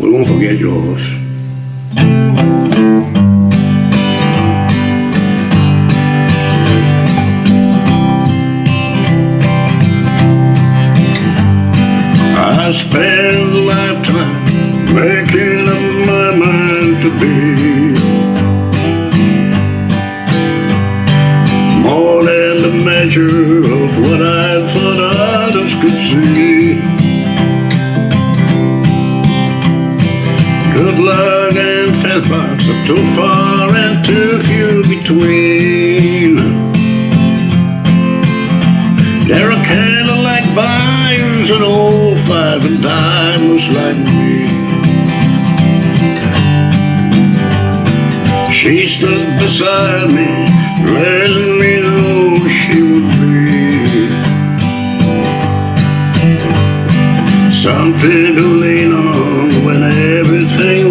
we won't forget yours. I spent a lifetime making up my mind to be more than the measure of what I thought others could see. Fast are too far and too few between. There are Cadillac buyers and old five and dimers like me. She stood beside me, letting me know she would be something to lean on when everything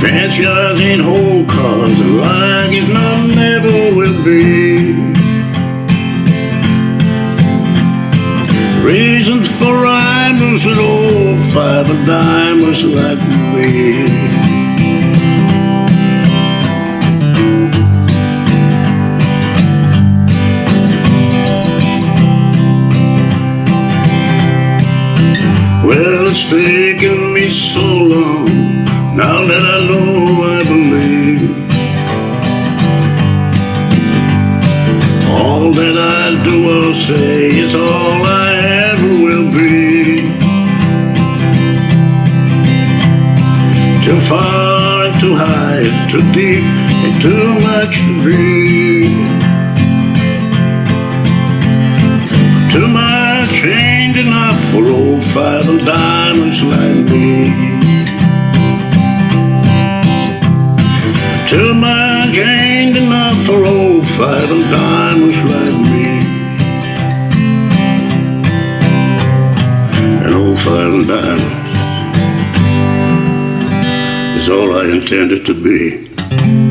Cars ain't whole cars like it's not never will be. Reasons for rhymers and old five and dimers like me. Well, it's taken me so long now that I that I do or say is all I ever will be. Too far and too high, and too deep and too much to be. Too much ain't enough for old five and dimers like me. Too much ain't enough for old five and dimers like me. And old five and dimers is all I intended to be.